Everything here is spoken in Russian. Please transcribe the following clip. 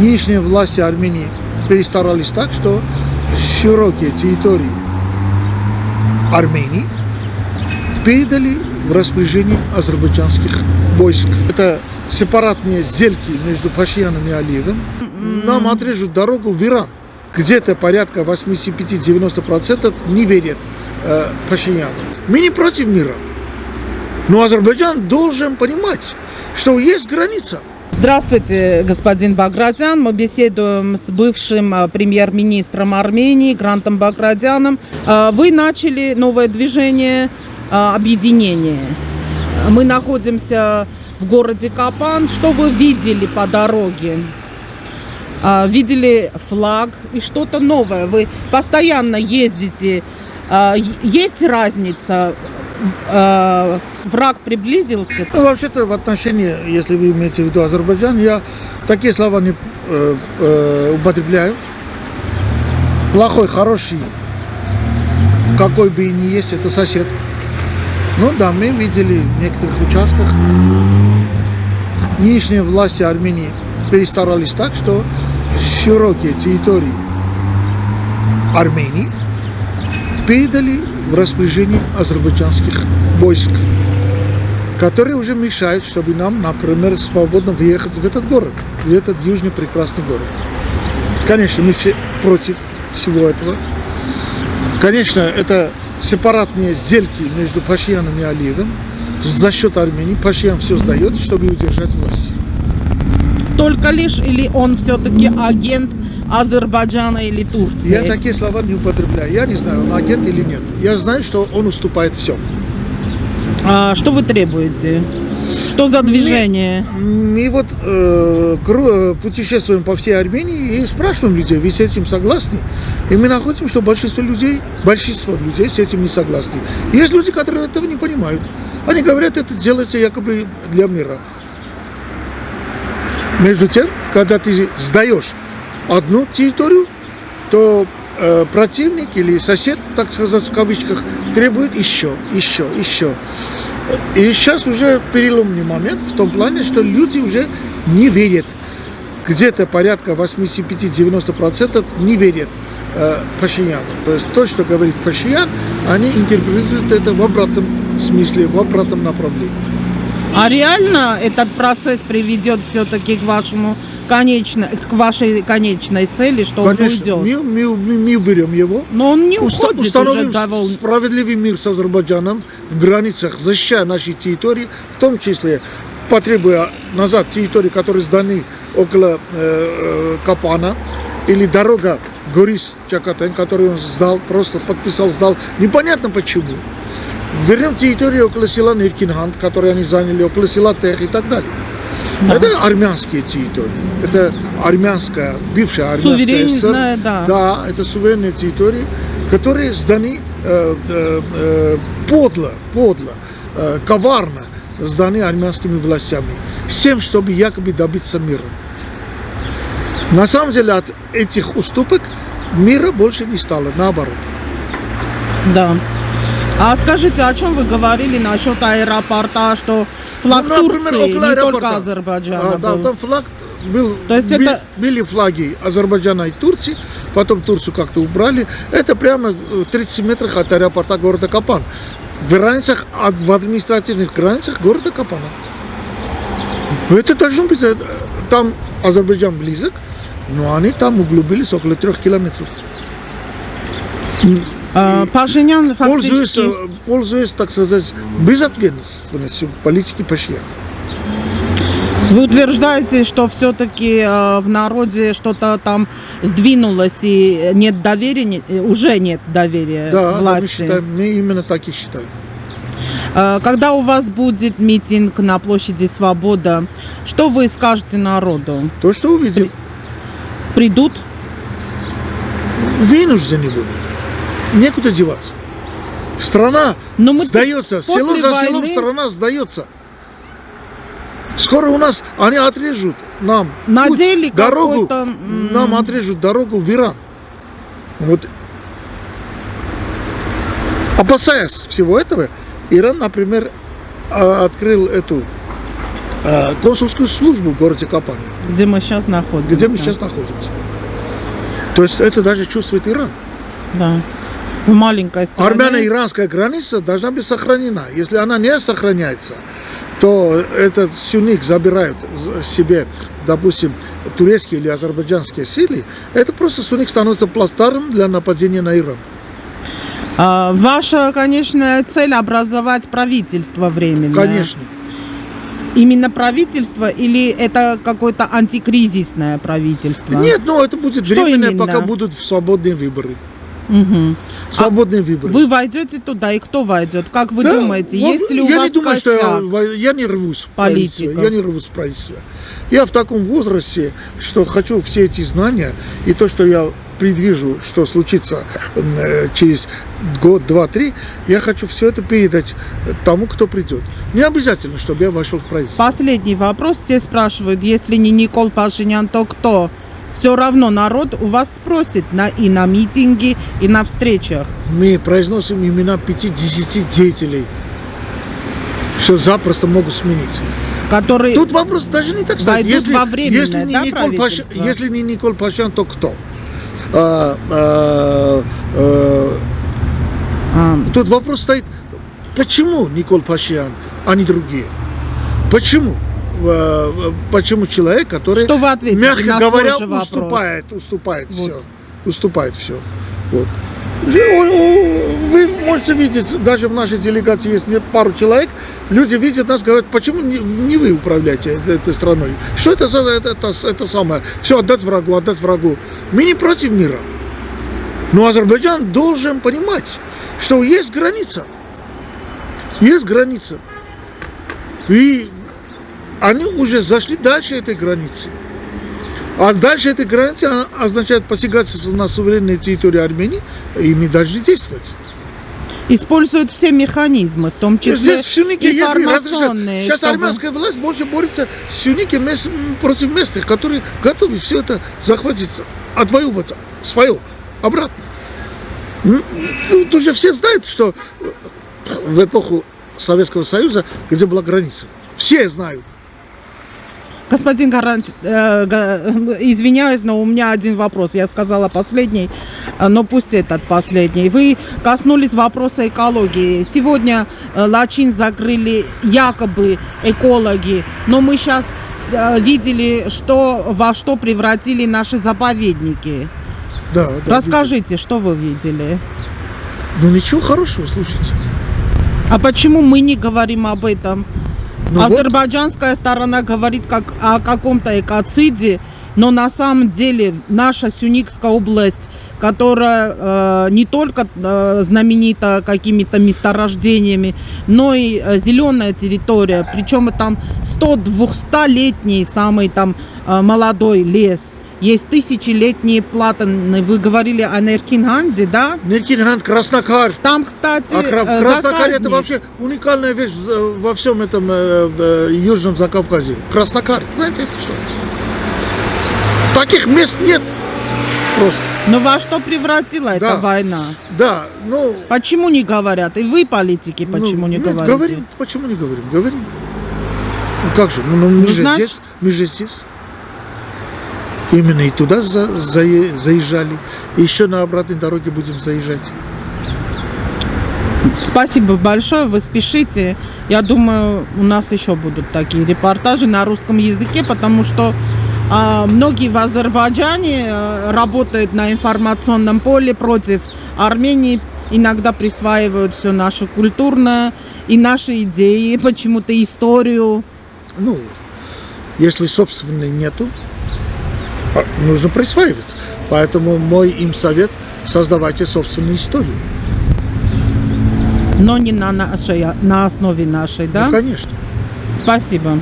нынешние власти Армении перестарались так, что широкие территории Армении передали в распоряжение азербайджанских войск. Это сепаратные зельки между Пашьяном и Алиевым. Нам отрежут дорогу в Иран. Где-то порядка 85-90% не верят э, Пашиняну. Мы не против мира. Но Азербайджан должен понимать, что есть граница. Здравствуйте, господин Багратян. Мы беседуем с бывшим э, премьер-министром Армении Грантом Багратяном. Э, вы начали новое движение э, объединения. Мы находимся в городе Капан. Что вы видели по дороге? Видели флаг и что-то новое. Вы постоянно ездите. Есть разница э, враг приблизился? Ну, вообще-то в отношении, если вы имеете в виду Азербайджан, я такие слова не э, э, употребляю. Плохой, хороший, какой бы и ни есть, это сосед. Ну да, мы видели в некоторых участках нынешние власти Армении перестарались так, что широкие территории Армении передали в распоряжение азербайджанских войск, которые уже мешают, чтобы нам, например, свободно въехать в этот город, в этот южный прекрасный город. Конечно, мы все против всего этого. Конечно, это сепаратные зельки между Пашьяном и Алиевым. За счет Армении Пашьян все сдает, чтобы удержать власть. Только лишь или он все-таки агент Азербайджана или Турции? Я такие слова не употребляю. Я не знаю, он агент или нет. Я знаю, что он уступает все. А что вы требуете? Что за движение? Мы, мы вот э, э, путешествуем по всей Армении и спрашиваем людей, вы с этим согласны? И мы находим, что большинство людей, большинство людей с этим не согласны. Есть люди, которые этого не понимают. Они говорят, это делается якобы для мира. Между тем, когда ты сдаешь одну территорию, то э, противник или сосед, так сказать, в кавычках, требует еще, еще, еще. И сейчас уже переломный момент в том плане, что люди уже не верят. Где-то порядка 85-90% не верят э, Пашиняну. То есть то, что говорит Пашиян, они интерпретируют это в обратном смысле, в обратном направлении. А реально этот процесс приведет все-таки к вашему конечно, к вашей конечной цели, что Конечно, он уйдет. Мы, мы, мы уберем его. Но он не уходит Установим уже довольно... справедливый мир с Азербайджаном в границах, защищая наши территории, в том числе потребуя назад территории, которые сданы около э, э, Капана, или дорога Горис Чакатен, которую он сдал, просто подписал, сдал, непонятно почему. Вернем территорию около села Ниркинхант, которые они заняли, около села Тех и так далее. Да. Это армянские территории. Это армянская, бывшая армянская ССР. Да. да, это суверенные территории, которые сданы э, э, э, подло, подло, э, коварно сданы армянскими властями. Всем, чтобы якобы добиться мира. На самом деле от этих уступок мира больше не стало, наоборот. Да. А скажите, о чем вы говорили насчет аэропорта, что флаг ну, например, Турции, около не аэропорта. только Азербайджана а, Да, там флаг был, То есть били, это... были флаги Азербайджана и Турции, потом Турцию как-то убрали. Это прямо 30 метрах от аэропорта города Капан. В границах, в административных границах города Капана. Это должно быть, э, там Азербайджан близок, но они там углубились около трех километров. А, Пашинян фактически... Пользуясь, пользуясь, так сказать, безответственностью политики Пашиняна. Вы утверждаете, что все-таки э, в народе что-то там сдвинулось и нет доверия, уже нет доверия да, власти? Да, мы, считаем, мы именно так и считаем. Э, когда у вас будет митинг на площади Свобода, что вы скажете народу? То, что увидел. Придут? Вынуждены будут некуда деваться. Страна Но мы сдается, село за войны... селом страна сдается. Скоро у нас они отрежут нам Надели путь, дорогу, нам отрежут дорогу в Иран. Вот опасаясь всего этого, Иран, например, а, открыл эту а, консульскую службу в городе Капани. Где мы сейчас находимся. где мы сейчас находимся. То есть это даже чувствует Иран. Да. В маленькой стране. Армяно-иранская граница должна быть сохранена. Если она не сохраняется, то этот сюник забирают себе, допустим, турецкие или азербайджанские силы, это просто сюник становится пластаром для нападения на Иран. А, ваша, конечно, цель образовать правительство временное. Конечно. Именно правительство или это какое-то антикризисное правительство? Нет, ну это будет Что временное, именно? пока будут свободные выборы. Мгм. Свободные выборы. Вы войдете туда, и кто войдет? Как вы Да, думаете, вот есть ли у я вас не думаю, что я, я не рвусь в правительство. Политиков. Я не рвусь в правительство. Я в таком возрасте, что хочу все эти знания и то, что я предвижу, что случится э, через год, два, три, я хочу все это передать тому, кто придет. Не обязательно, чтобы я вошел в правительство. Последний вопрос. Все спрашивают, если не Никол Пашинян, то кто? Все равно народ у вас спросит на, и на митинге, и на встречах. Мы произносим имена 5-10 деятелей, что запросто могут сменить. Которые... Тут вопрос даже не так стоит. Если, во если, не да, Николь Паш- если не Николь Пашян, то кто? А, а, а, А, тут вопрос стоит, почему Николь Пашян, а не другие? Почему? А, а, Почему человек, который, Что вы ответите мягко говоря, вопрос? уступает, уступает Вот. все, уступает все. Вот. Вы можете видеть, даже в нашей делегации есть пару человек, люди видят нас, говорят, почему не, не вы управляете этой страной? Что это за это, это, это самое? Все отдать врагу, отдать врагу. Мы не против мира. Но Азербайджан должен понимать, что есть граница. Есть граница. И они уже зашли дальше этой границы. А дальше этой границы означает посягательство на суверенные территории Армении, и мы должны действовать. Используют все механизмы, в том числе Здесь информационные. Сейчас чтобы- армянская власть больше борется с мес- против местных, которые готовы все это захватить, отвоевывать свое обратно. М, Тут уже все знают, что в эпоху Советского Союза, где была граница, все знают. Господин Гарант, э, га- извиняюсь, но у меня один вопрос. Я сказала последний, э, но пусть этот последний. Вы коснулись вопроса экологии. Сегодня э, Лачин закрыли якобы экологи, но мы сейчас видели, что, во что превратили наши заповедники. Да, да, Расскажите, что вы видели? видел. Ну ничего хорошего, слушайте. А почему мы не говорим об этом? Ну вот, Азербайджанская сторона говорит как о каком-то экоциде, но на самом деле наша Сюникская область, которая э, не только э, знаменита какими-то месторождениями, но и э, зеленая территория, причем там 100-200-летний самый там э, молодой лес. Есть тысячелетние платаны. Вы говорили о Неркинганде, да? Неркингант, Краснокар. Там, кстати, А Кра- э, Краснокар это вообще уникальная вещь во всем этом э, э, Южном Закавказье. Краснокар, знаете это что? Таких мест нет просто. Но во что превратила эта Да. война? Да, ну... Почему не говорят? И вы, политики, почему ну, не нет, говорите? говорим. Почему не говорим? Говорим. Ну как же, ну, ну, мы Ну, же здесь, мы же здесь. Именно и туда за- зае- заезжали. И еще на обратной дороге будем заезжать. Спасибо большое, вы спешите. Я думаю, у нас еще будут такие репортажи на русском языке, потому что а, многие в Азербайджане а, работают на информационном поле против Армении, иногда присваивают все наше культурное и наши идеи, почему-то историю. Ну, если собственной нету, нужно присваивать. Поэтому мой им совет – создавайте собственную историю. Но не на, нашей, на основе нашей, да? Ну, конечно. Спасибо.